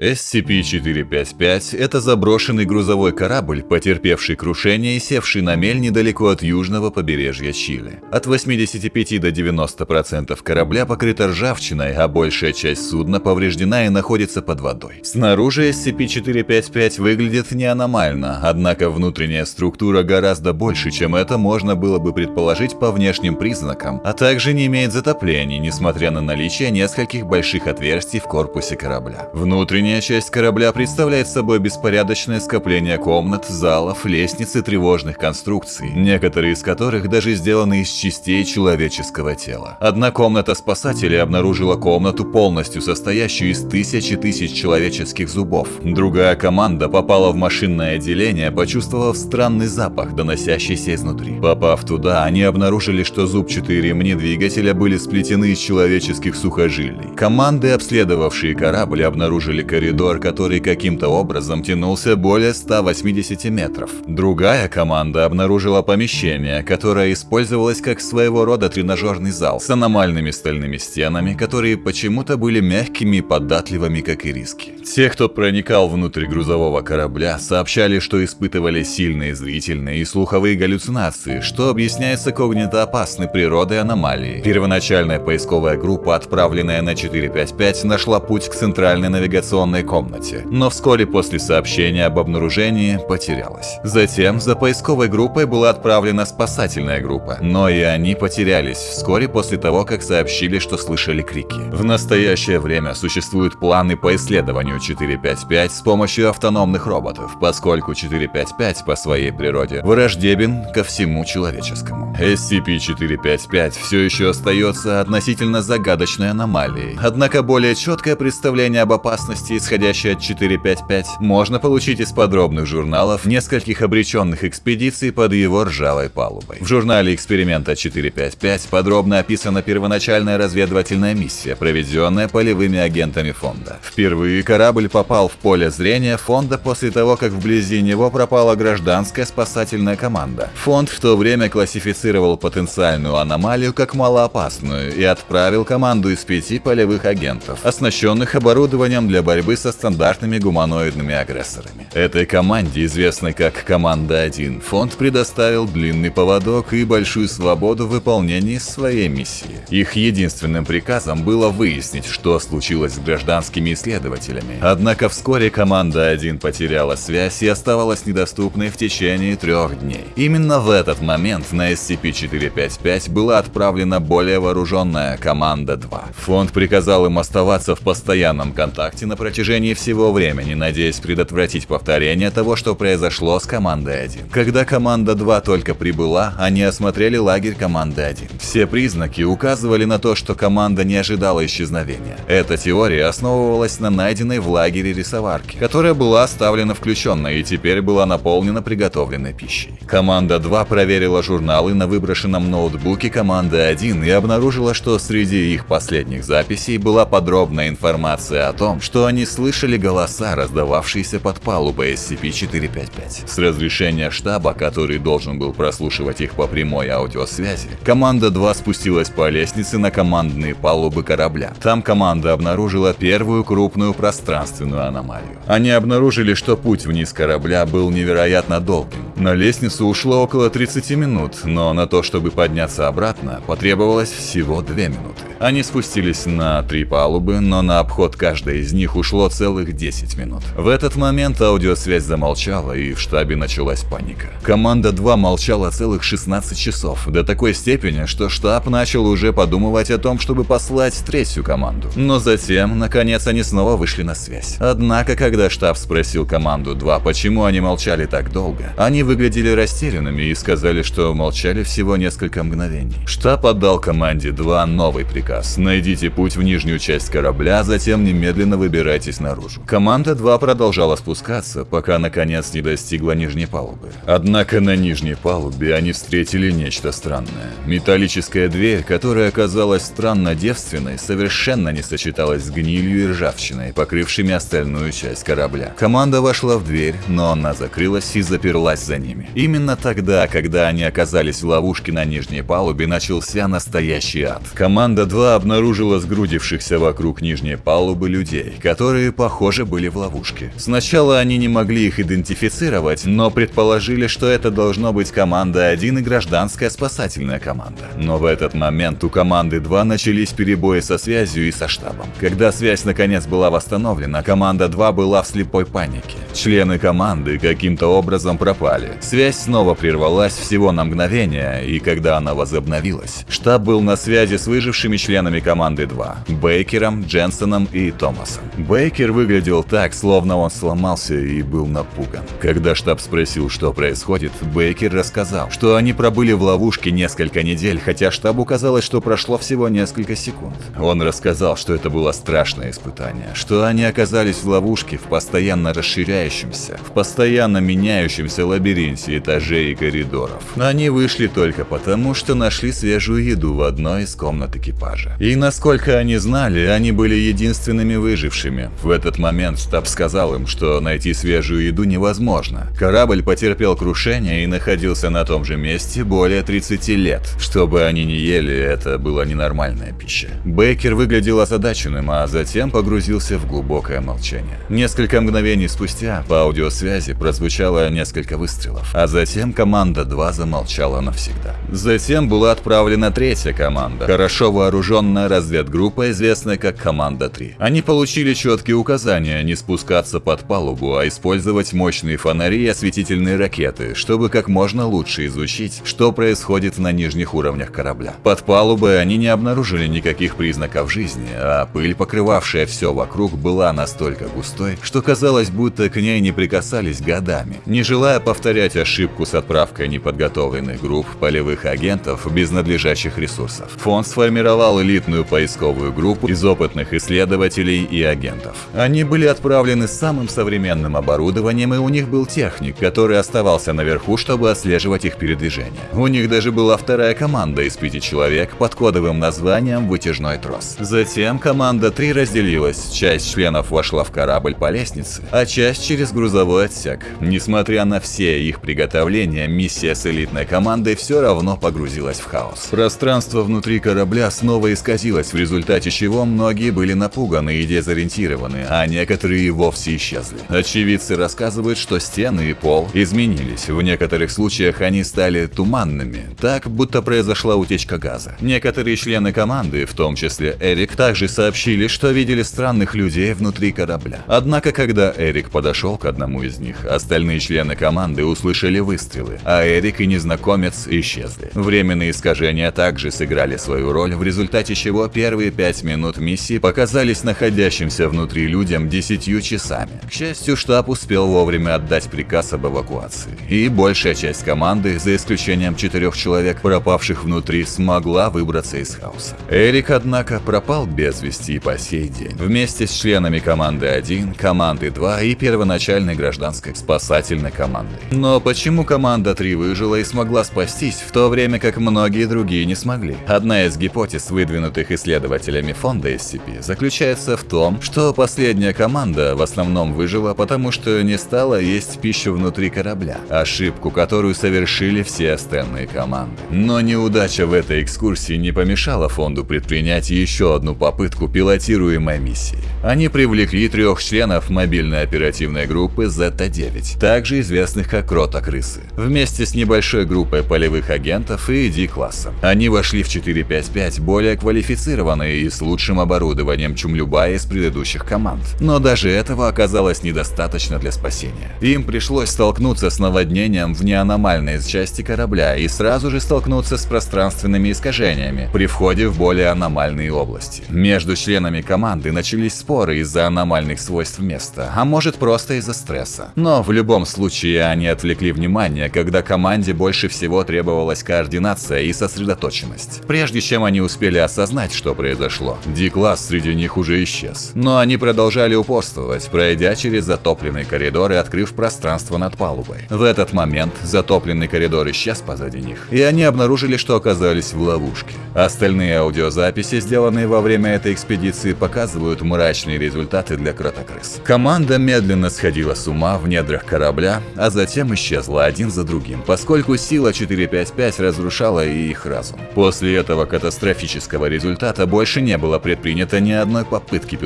SCP-455 – это заброшенный грузовой корабль, потерпевший крушение и севший на мель недалеко от южного побережья Чили. От 85 до 90% корабля покрыта ржавчиной, а большая часть судна повреждена и находится под водой. Снаружи SCP-455 выглядит не аномально, однако внутренняя структура гораздо больше, чем это можно было бы предположить по внешним признакам, а также не имеет затоплений, несмотря на наличие нескольких больших отверстий в корпусе корабля. Внутренняя Внутренняя часть корабля представляет собой беспорядочное скопление комнат, залов, лестниц и тревожных конструкций, некоторые из которых даже сделаны из частей человеческого тела. Одна комната спасателей обнаружила комнату, полностью состоящую из тысячи тысяч человеческих зубов. Другая команда попала в машинное отделение, почувствовав странный запах, доносящийся изнутри. Попав туда, они обнаружили, что зубчатые ремни двигателя были сплетены из человеческих сухожилий. Команды, обследовавшие корабль, обнаружили коридор, который каким-то образом тянулся более 180 метров. Другая команда обнаружила помещение, которое использовалось как своего рода тренажерный зал с аномальными стальными стенами, которые почему-то были мягкими и податливыми, как и риски. Те, кто проникал внутрь грузового корабля, сообщали, что испытывали сильные зрительные и слуховые галлюцинации, что объясняется когнитоопасной природой аномалии. Первоначальная поисковая группа, отправленная на 455, нашла путь к центральной навигационной операционной комнате, но вскоре после сообщения об обнаружении потерялась. Затем за поисковой группой была отправлена спасательная группа, но и они потерялись вскоре после того, как сообщили, что слышали крики. В настоящее время существуют планы по исследованию 455 с помощью автономных роботов, поскольку 455 по своей природе враждебен ко всему человеческому. SCP-455 все еще остается относительно загадочной аномалией, однако более четкое представление об опасности исходящей от 455, можно получить из подробных журналов нескольких обреченных экспедиций под его ржавой палубой. В журнале эксперимента 455 подробно описана первоначальная разведывательная миссия, проведенная полевыми агентами фонда. Впервые корабль попал в поле зрения фонда после того, как вблизи него пропала гражданская спасательная команда. Фонд в то время классифицировал потенциальную аномалию как малоопасную и отправил команду из пяти полевых агентов, оснащенных оборудованием для борьбы борьбы со стандартными гуманоидными агрессорами. Этой команде, известной как «Команда-1», фонд предоставил длинный поводок и большую свободу в выполнении своей миссии. Их единственным приказом было выяснить, что случилось с гражданскими исследователями. Однако вскоре «Команда-1» потеряла связь и оставалась недоступной в течение трех дней. Именно в этот момент на SCP-455 была отправлена более вооруженная «Команда-2». Фонд приказал им оставаться в постоянном контакте на протяжении протяжении всего времени, надеясь предотвратить повторение того, что произошло с командой 1. Когда команда 2 только прибыла, они осмотрели лагерь команды 1. Все признаки указывали на то, что команда не ожидала исчезновения. Эта теория основывалась на найденной в лагере рисоварке, которая была оставлена включенной и теперь была наполнена приготовленной пищей. Команда 2 проверила журналы на выброшенном ноутбуке команды 1 и обнаружила, что среди их последних записей была подробная информация о том, что они слышали голоса, раздававшиеся под палубой SCP-455. С разрешения штаба, который должен был прослушивать их по прямой аудиосвязи, команда 2 спустилась по лестнице на командные палубы корабля. Там команда обнаружила первую крупную пространственную аномалию. Они обнаружили, что путь вниз корабля был невероятно долгим. На лестницу ушло около 30 минут, но на то, чтобы подняться обратно, потребовалось всего 2 минуты. Они спустились на три палубы, но на обход каждой из них ушло ушло целых 10 минут. В этот момент аудиосвязь замолчала, и в штабе началась паника. Команда 2 молчала целых 16 часов, до такой степени, что штаб начал уже подумывать о том, чтобы послать третью команду. Но затем, наконец, они снова вышли на связь. Однако, когда штаб спросил команду 2, почему они молчали так долго, они выглядели растерянными и сказали, что молчали всего несколько мгновений. Штаб отдал команде 2 новый приказ. Найдите путь в нижнюю часть корабля, затем немедленно выбирайте выбирайтесь наружу. Команда 2 продолжала спускаться, пока наконец не достигла нижней палубы. Однако на нижней палубе они встретили нечто странное. Металлическая дверь, которая оказалась странно девственной, совершенно не сочеталась с гнилью и ржавчиной, покрывшими остальную часть корабля. Команда вошла в дверь, но она закрылась и заперлась за ними. Именно тогда, когда они оказались в ловушке на нижней палубе, начался настоящий ад. Команда 2 обнаружила сгрудившихся вокруг нижней палубы людей, которые, похоже, были в ловушке. Сначала они не могли их идентифицировать, но предположили, что это должно быть команда 1 и гражданская спасательная команда. Но в этот момент у команды 2 начались перебои со связью и со штабом. Когда связь наконец была восстановлена, команда 2 была в слепой панике. Члены команды каким-то образом пропали. Связь снова прервалась всего на мгновение, и когда она возобновилась, штаб был на связи с выжившими членами команды 2 – Бейкером, Дженсоном и Томасом. Выглядел так, словно он сломался и был напуган. Когда штаб спросил, что происходит, Бейкер рассказал, что они пробыли в ловушке несколько недель, хотя штабу казалось, что прошло всего несколько секунд. Он рассказал, что это было страшное испытание, что они оказались в ловушке в постоянно расширяющемся, в постоянно меняющемся лабиринте этажей и коридоров. Они вышли только потому, что нашли свежую еду в одной из комнат экипажа. И насколько они знали, они были единственными выжившими. В этот момент штаб сказал им, что найти свежую еду невозможно. Корабль потерпел крушение и находился на том же месте более 30 лет. Чтобы они не ели, это была ненормальная пища. Бейкер выглядел озадаченным, а затем погрузился в глубокое молчание. Несколько мгновений спустя по аудиосвязи прозвучало несколько выстрелов, а затем команда 2 замолчала навсегда. Затем была отправлена третья команда, хорошо вооруженная разведгруппа, известная как команда 3. Они получили четкие указания не спускаться под палубу, а использовать мощные фонари и осветительные ракеты, чтобы как можно лучше изучить, что происходит на нижних уровнях корабля. Под палубой они не обнаружили никаких признаков жизни, а пыль, покрывавшая все вокруг, была настолько густой, что казалось, будто к ней не прикасались годами. Не желая повторять ошибку с отправкой неподготовленных групп полевых агентов без надлежащих ресурсов, фонд сформировал элитную поисковую группу из опытных исследователей и агентов. Они были отправлены с самым современным оборудованием, и у них был техник, который оставался наверху, чтобы отслеживать их передвижение. У них даже была вторая команда из пяти человек под кодовым названием «Вытяжной трос». Затем команда 3 разделилась, часть членов вошла в корабль по лестнице, а часть через грузовой отсек. Несмотря на все их приготовления, миссия с элитной командой все равно погрузилась в хаос. Пространство внутри корабля снова исказилось, в результате чего многие были напуганы и дезориентированы, а некоторые и вовсе исчезли. Очевидцы рассказывают, что стены и пол изменились. В некоторых случаях они стали туманными, так будто произошла утечка газа. Некоторые члены команды, в том числе Эрик, также сообщили, что видели странных людей внутри корабля. Однако, когда Эрик подошел к одному из них, остальные члены команды услышали выстрелы, а Эрик и незнакомец исчезли. Временные искажения также сыграли свою роль, в результате чего первые пять минут миссии показались находящимся внутри людям десятью часами. К счастью, штаб успел вовремя отдать приказ об эвакуации, и большая часть команды, за исключением четырех человек, пропавших внутри, смогла выбраться из хаоса. Эрик, однако, пропал без вести и по сей день, вместе с членами команды 1, команды 2 и первоначальной гражданской спасательной командой. Но почему команда 3 выжила и смогла спастись, в то время как многие другие не смогли? Одна из гипотез, выдвинутых исследователями фонда SCP, заключается в том, что последняя команда в основном выжила, потому что не стала есть пищу внутри корабля, ошибку, которую совершили все остальные команды. Но неудача в этой экскурсии не помешала фонду предпринять еще одну попытку пилотируемой миссии. Они привлекли трех членов мобильной оперативной группы Зета-9, также известных как Рота-крысы, вместе с небольшой группой полевых агентов и D-классом. Они вошли в 455 более квалифицированные и с лучшим оборудованием, чем любая из предыдущих команд. Но даже этого оказалось недостаточно для спасения. Им пришлось столкнуться с наводнением в неаномальной части корабля и сразу же столкнуться с пространственными искажениями при входе в более аномальные области. Между членами команды начались споры из-за аномальных свойств места, а может просто из-за стресса. Но в любом случае они отвлекли внимание, когда команде больше всего требовалась координация и сосредоточенность. Прежде чем они успели осознать, что произошло, D-класс среди них уже исчез. Но они продолжали упорствовать, пройдя через затопленный коридор и открыв пространство над палубой. В этот момент затопленный коридор исчез позади них, и они обнаружили, что оказались в ловушке. Остальные аудиозаписи, сделанные во время этой экспедиции, показывают мрачные результаты для кротокрыс. Команда медленно сходила с ума в недрах корабля, а затем исчезла один за другим, поскольку сила 455 разрушала и их разум. После этого катастрофического результата больше не было предпринято ни одной попытки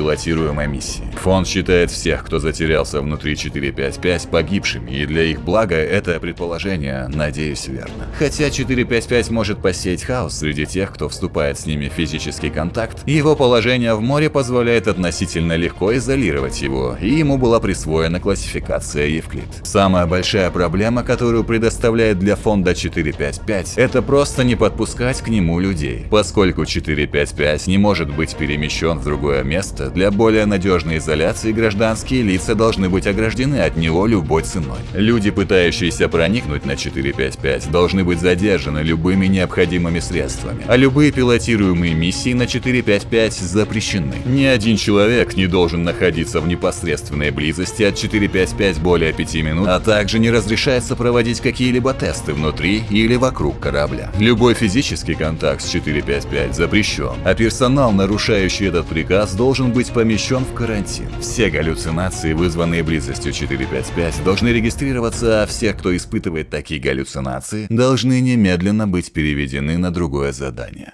пилотируемой миссии. Фонд считает всех, кто затерялся внутри 455 погибшими, и для их блага это предположение, надеюсь, верно. Хотя 455 может посеять хаос среди тех, кто вступает с ними в физический контакт, его положение в море позволяет относительно легко изолировать его, и ему была присвоена классификация Евклид. Самая большая проблема, которую предоставляет для фонда 455, это просто не подпускать к нему людей. Поскольку 455 не может быть перемещен в другое место, для более надежной изоляции гражданские лица должны быть ограждены от него любой ценой. Люди, пытающиеся проникнуть на 455, должны быть задержаны любыми необходимыми средствами, а любые пилотируемые миссии на 455 запрещены. Ни один человек не должен находиться в непосредственной близости от 455 более 5 минут, а также не разрешается проводить какие-либо тесты внутри или вокруг корабля. Любой физический контакт с 455 запрещен, а персонал, нарушающий этот приказ, должен быть помещен в карантин. Все галлюцинации, вызванные близостью 455, должны регистрироваться, а все, кто испытывает такие галлюцинации, должны немедленно быть переведены на другое задание.